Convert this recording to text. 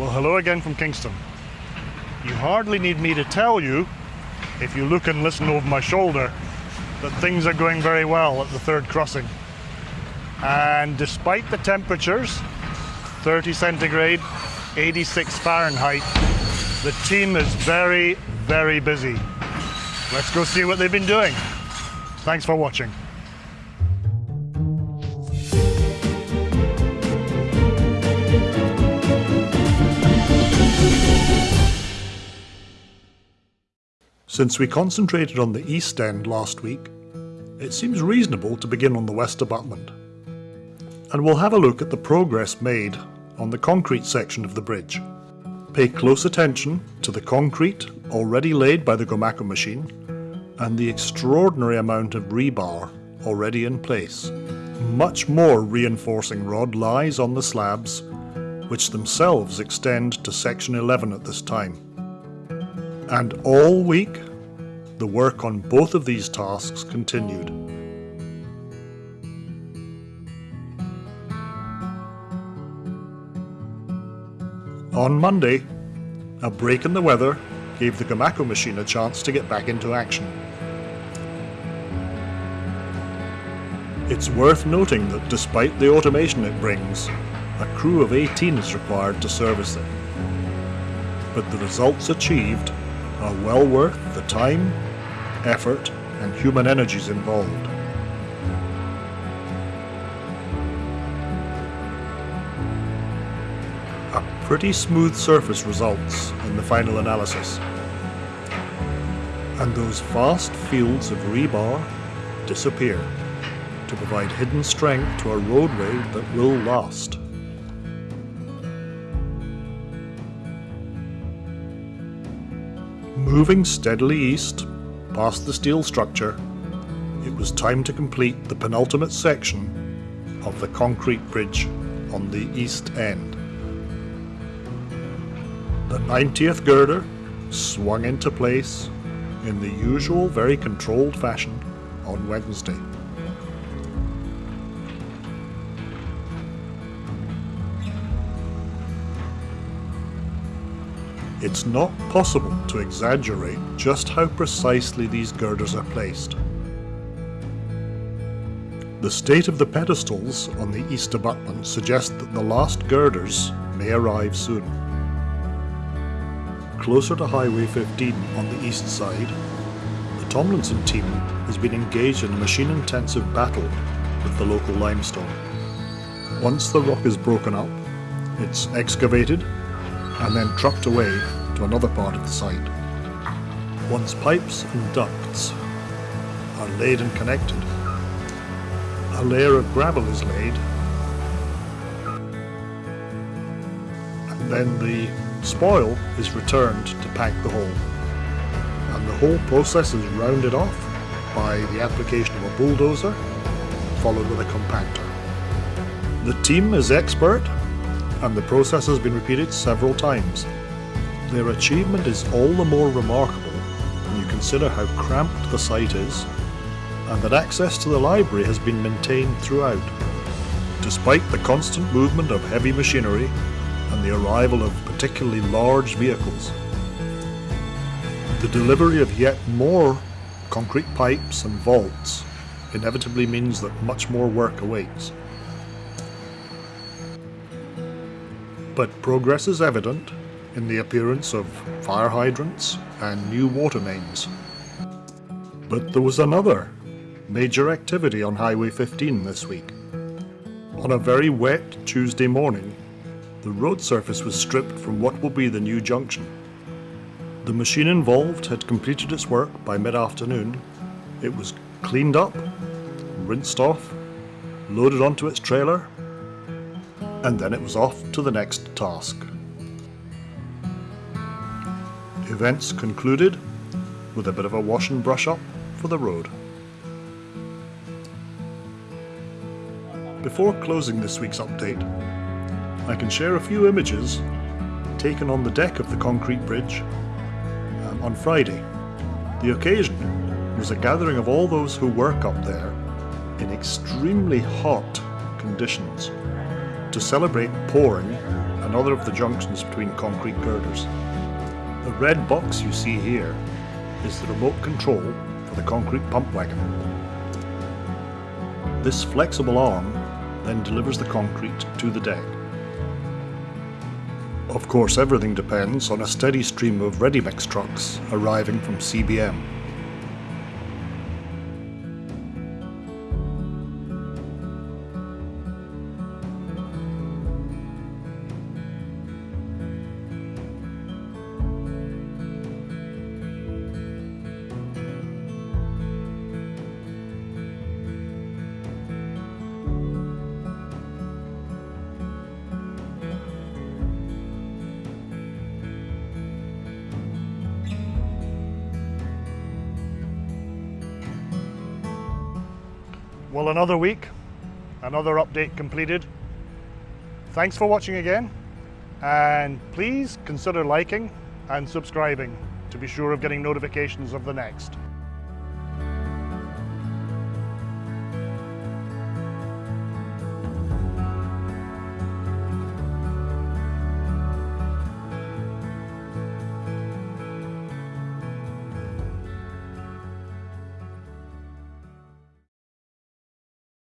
Well, hello again from Kingston. You hardly need me to tell you, if you look and listen over my shoulder, that things are going very well at the third crossing. And despite the temperatures, 30 centigrade, 86 Fahrenheit, the team is very, very busy. Let's go see what they've been doing. Thanks for watching. Since we concentrated on the east end last week, it seems reasonable to begin on the west abutment. And we'll have a look at the progress made on the concrete section of the bridge. Pay close attention to the concrete already laid by the Gomaco machine and the extraordinary amount of rebar already in place. Much more reinforcing rod lies on the slabs, which themselves extend to section 11 at this time. And all week, the work on both of these tasks continued. On Monday, a break in the weather gave the Gomaco machine a chance to get back into action. It's worth noting that despite the automation it brings, a crew of 18 is required to service it. But the results achieved are well worth the time, effort and human energies involved. A pretty smooth surface results in the final analysis. And those vast fields of rebar disappear to provide hidden strength to a roadway that will last. Moving steadily east, past the steel structure, it was time to complete the penultimate section of the concrete bridge on the east end. The 90th girder swung into place in the usual very controlled fashion on Wednesday. It's not possible to exaggerate just how precisely these girders are placed. The state of the pedestals on the east abutment suggests that the last girders may arrive soon. Closer to Highway 15 on the east side, the Tomlinson team has been engaged in a machine-intensive battle with the local limestone. Once the rock is broken up, it's excavated and then trucked away to another part of the site. Once pipes and ducts are laid and connected, a layer of gravel is laid and then the spoil is returned to pack the hole and the whole process is rounded off by the application of a bulldozer followed with a compactor. The team is expert and the process has been repeated several times. Their achievement is all the more remarkable when you consider how cramped the site is and that access to the library has been maintained throughout. Despite the constant movement of heavy machinery and the arrival of particularly large vehicles. The delivery of yet more concrete pipes and vaults inevitably means that much more work awaits. But progress is evident in the appearance of fire hydrants and new water mains. But there was another major activity on Highway 15 this week. On a very wet Tuesday morning, the road surface was stripped from what will be the new junction. The machine involved had completed its work by mid-afternoon. It was cleaned up, rinsed off, loaded onto its trailer and then it was off to the next task. Events concluded with a bit of a wash and brush up for the road. Before closing this week's update, I can share a few images taken on the deck of the concrete bridge um, on Friday. The occasion was a gathering of all those who work up there in extremely hot conditions to celebrate pouring another of the junctions between concrete girders. The red box you see here is the remote control for the concrete pump wagon. This flexible arm then delivers the concrete to the deck. Of course everything depends on a steady stream of ready mix trucks arriving from CBM. Well, another week, another update completed. Thanks for watching again, and please consider liking and subscribing to be sure of getting notifications of the next.